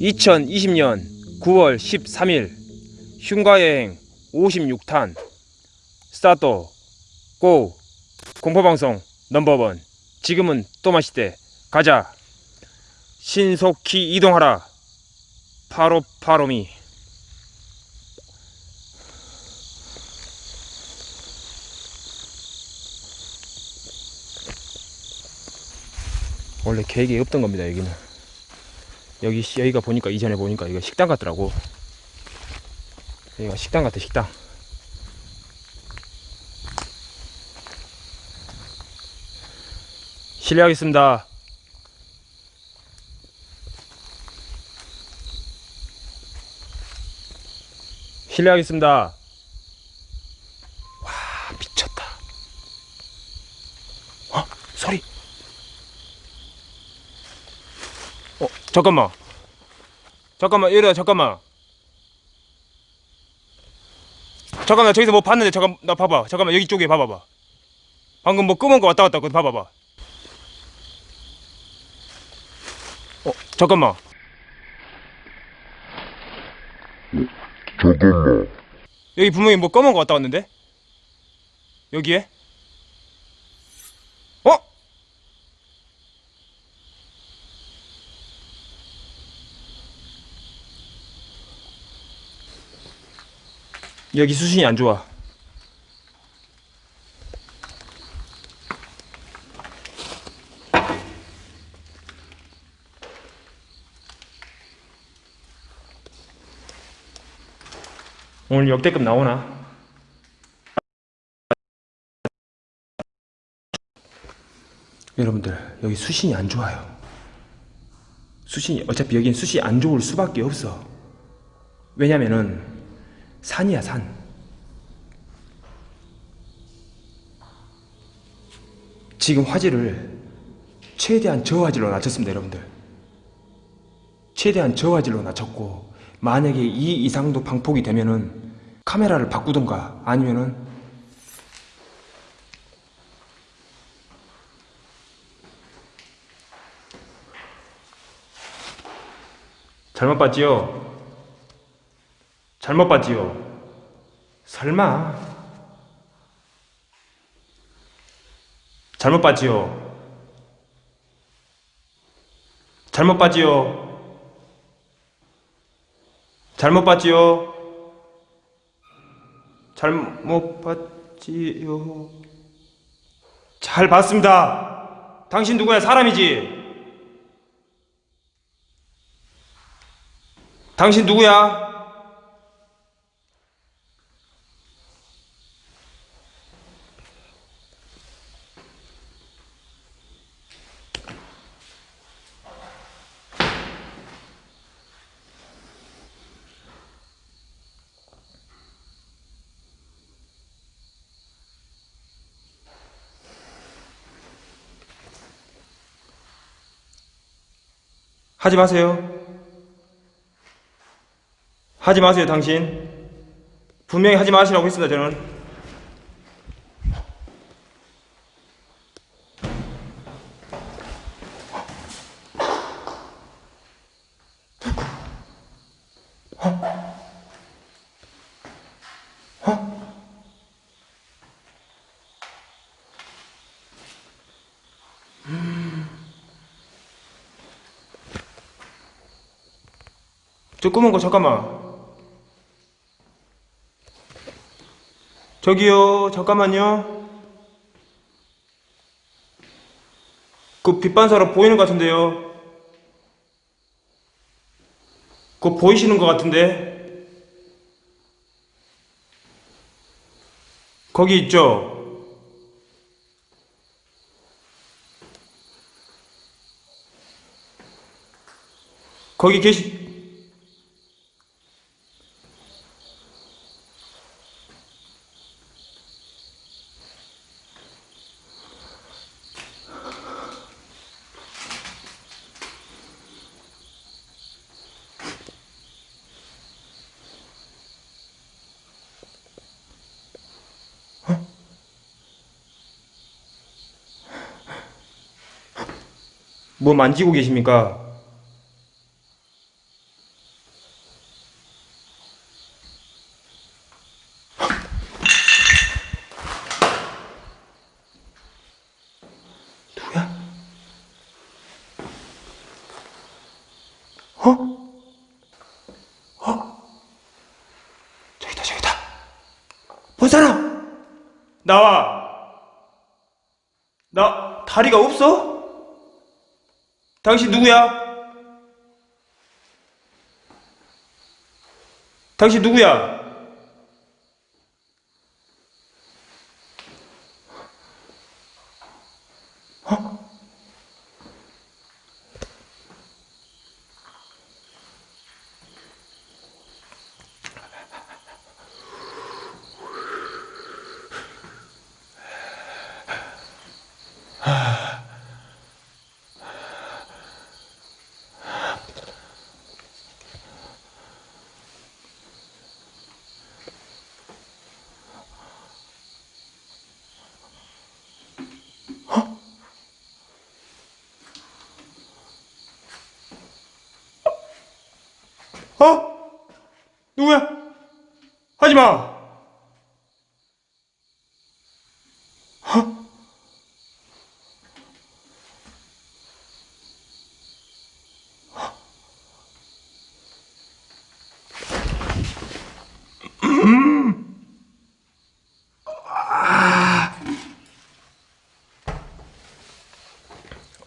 (2020년 9월 13일) 흉가여행 56탄. 스타트. 고. 공포방송 넘버원. 지금은 또 마시대. 가자. 신속히 이동하라. 파로파로미 원래 계획이 없던 겁니다 여기는. 여기 시- 여기가 보니까 이전에 보니까 이거 식당 같더라고. 여기가 식당 같아 식당. 실례하겠습니다. 실례하겠습니다 와 미쳤다 어 소리 어 잠깐만. 잠깐만 이러다 잠깐만. 잠깐만 저기서 뭐 봤는데 잠깐 나 봐봐. 잠깐만 여기 쪽에 봐봐봐. 방금 뭐 검은 거 왔다 갔다 그거 봐봐봐. 어 잠깐만. 잠깐만. 여기 분명히 뭐 검은 거 왔다 갔는데? 여기에 여기 수신이 안 좋아 오늘 역대급 나오나? 여러분들 여기 수신이 안 좋아요. 수신이 어차피 여긴 수신이 안 좋을 수밖에 없어. 왜냐면은 산이야 산. 지금 화질을 최대한 저화질로 낮췄습니다, 여러분들. 최대한 저화질로 낮췄고 만약에 이 이상도 방폭이 되면은 카메라를 바꾸던가 아니면은 잘못 봤지요? 잘못 봤지요? 설마 잘못 봤지요? 잘못 봤지요? 잘못 봤지요? 잘못 봤지요? 잘 봤습니다. 당신 누구야? 사람이지? 당신 누구야? 하지 마세요. 하지 마세요, 당신. 분명히 하지 마시라고 했습니다, 저는. 저 검은 거 잠깐만. 저기요, 잠깐만요. 그 빛반사로 보이는 것 같은데요. 그거 보이시는 것 같은데. 거기 있죠? 거기 계시, 뭐 만지고 계십니까? 누구야? 어? 어? 저기다, 저기다. 본 사람! 나와! 나, 다리가 없어? 당신 누구야? 당신 누구야? 어? 누구야? 하지 마!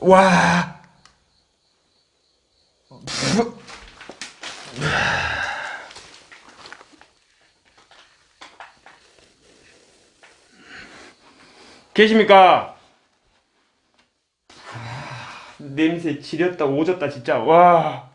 와. 계십니까? 아, 냄새 지렸다 오졌다 진짜 와.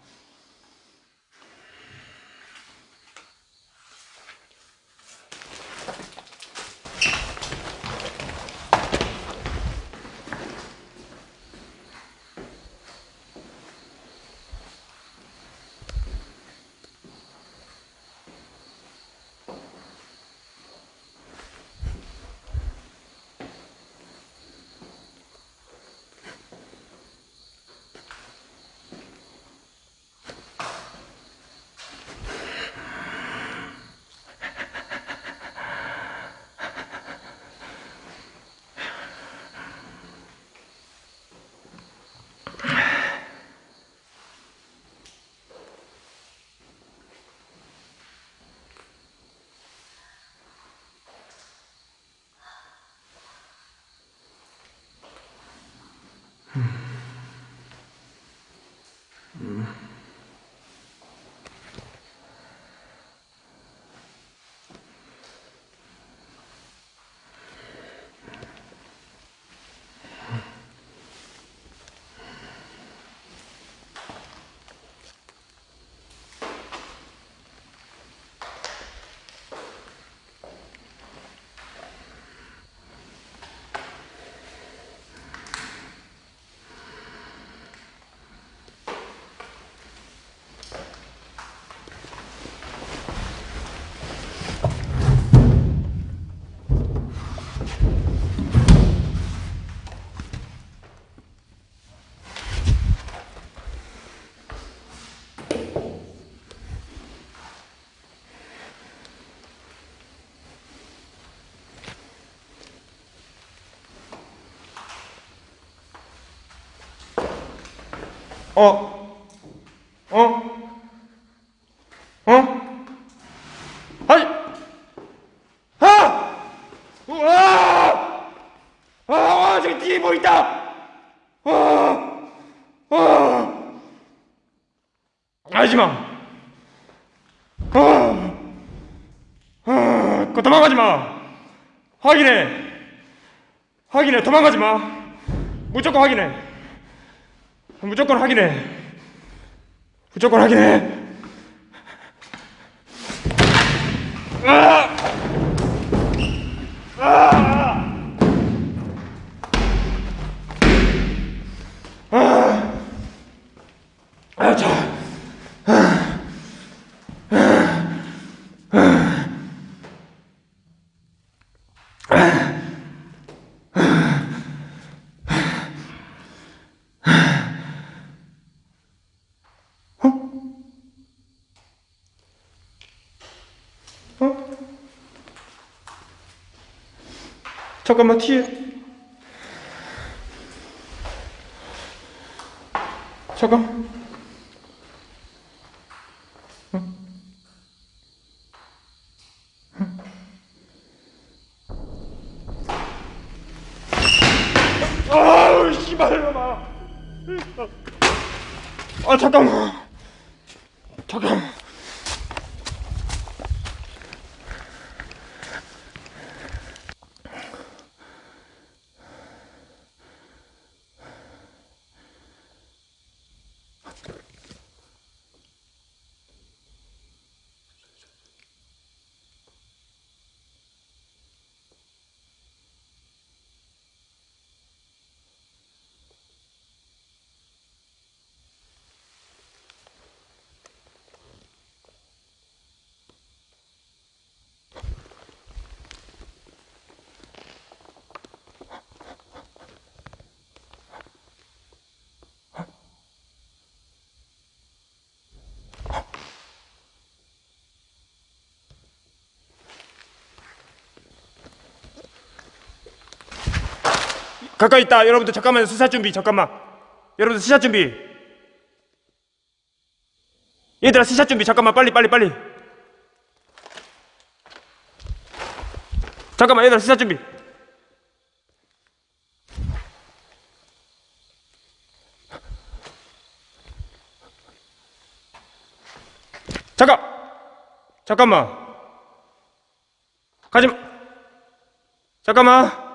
어? 어? 어? 아이! 아! 우와! 아, 저기 뒤에 뭐 있다! 아! 아! 하지 마! 아! 아! 그 도망가지 마! 확인해! 확인해! 도망가지 마! 무조건 확인해! 무조건 확인해. 무조건 확인해. 아! 아! 아! 아, 자. 잠깐만 뒤에. 잠깐. 아 잠깐만. 잠깐만 가까이 있다. 여러분들 잠깐만 수사 준비. 잠깐만. 여러분들 수사 준비. 얘들아 수사 준비. 잠깐만. 빨리 빨리 빨리. 잠깐만. 얘들아 수사 준비. 잠깐. 잠깐만. 가지마. 잠깐만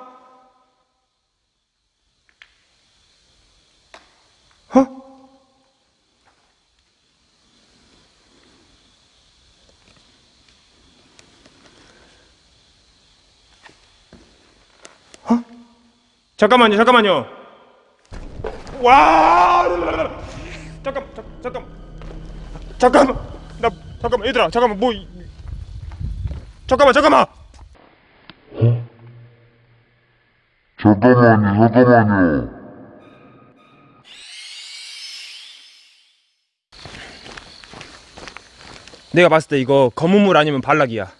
잠깐만요, 잠깐만요. 와! 잠깐, 잠, 잠깐, 잠깐만, 나 잠깐만, 얘들아, 잠깐만, 뭐, 이- 잠깐만, 잠깐만. 잠깐만요, 잠깐만요. 내가 봤을 때 이거 검은 물 아니면 발락이야.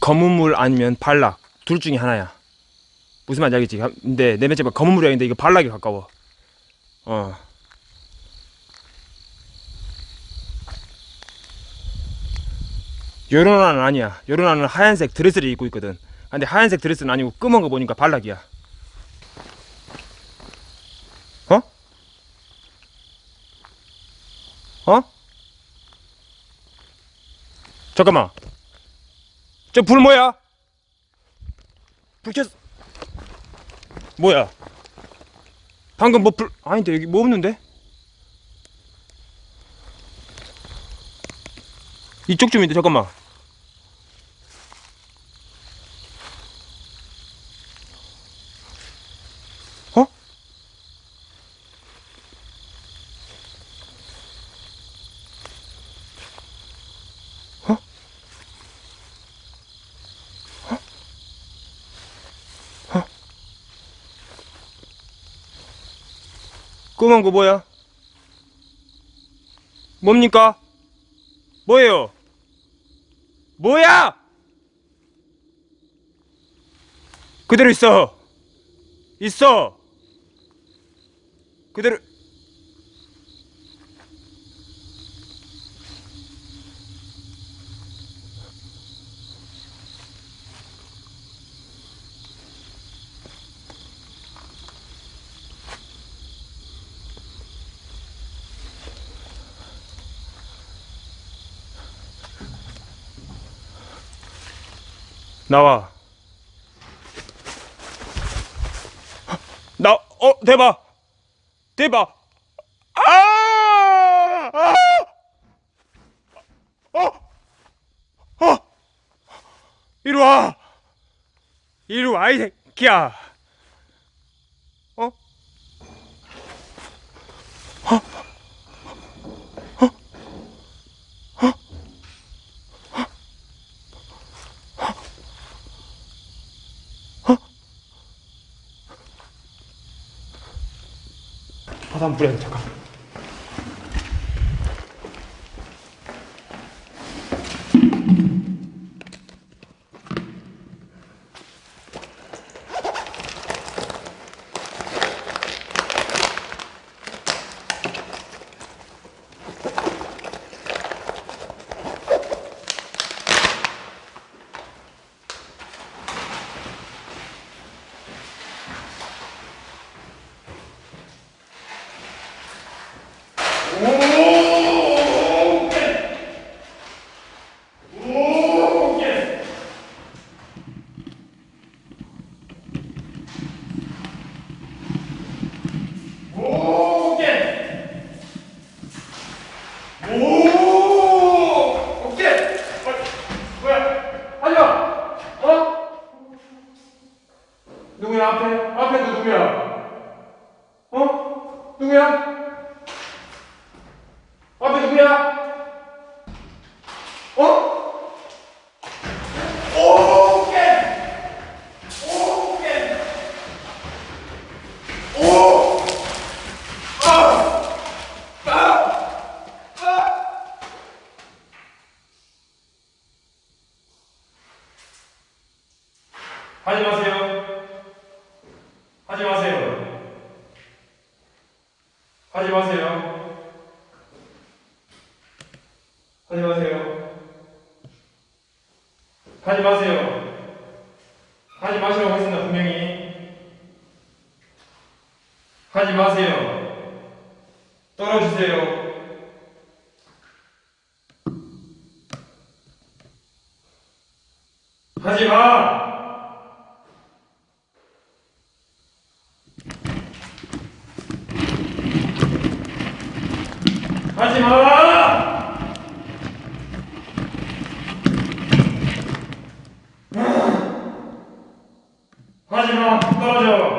검은 물 아니면 발락 둘 중에 하나야. 무슨 말인지 알겠지? 근데 내 맨째 봐 검은 아닌데 이거 발락이 가까워. 어. 요런아는 아니야. 요런아는 하얀색 드레스를 입고 있거든. 근데 하얀색 드레스는 아니고 검은 거 보니까 발락이야. 어? 어? 잠깐만. 저 불 뭐야? 불 켰. 뭐야? 방금 뭐 불 아닌데 여기 뭐 없는데? 이쪽 좀인데 잠깐만. 검은 거 뭐야? 뭡니까? 뭐예요? 뭐야? 그대로 있어. 있어. 그대로. 나와. 나, 어, 대박! 대박! 아! 아! 어! 어! 이리 와! 이리 와, 이 새끼야! 뿌려야 돼, 잠깐. 하지 마세요. 하지 마세요. 하지 마세요. 하지 마세요. 하지 마세요. 하지 마시라고 했습니다, 분명히. 하지 마세요. 떨어지세요. 하지 마! 하지 마! 하지 마! 떨어져!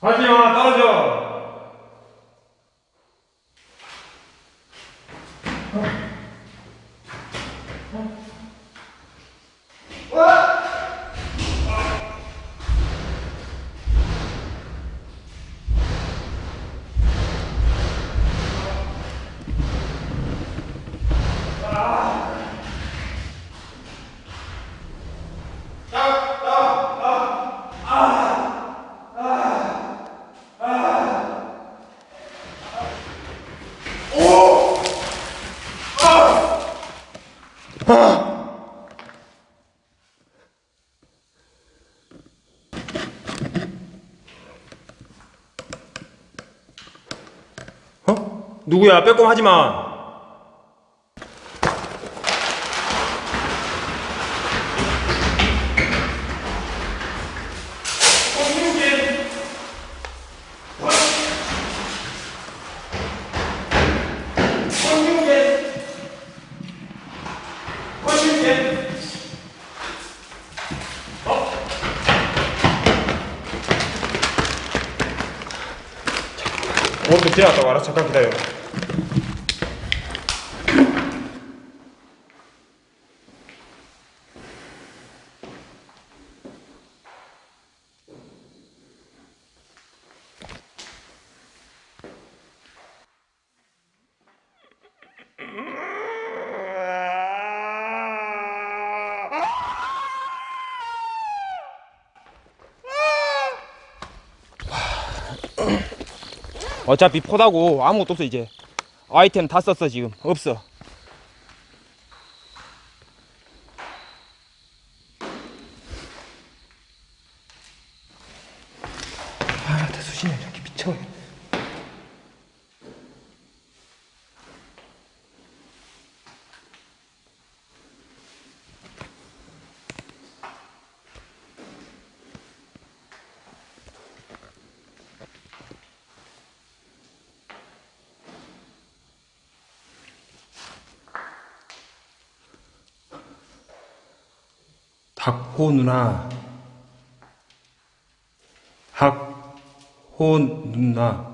하지 마! 떨어져! 어? 누구야? 빼꼼 하지 마. 오른쪽 지나갔다고 알아? 잠깐 기다려. 어차피 포다고 아무것도 없어 이제. 아이템 다 썼어 지금. 없어 아 대수신이 이렇게 미쳐 닭호 누나. 학호 누나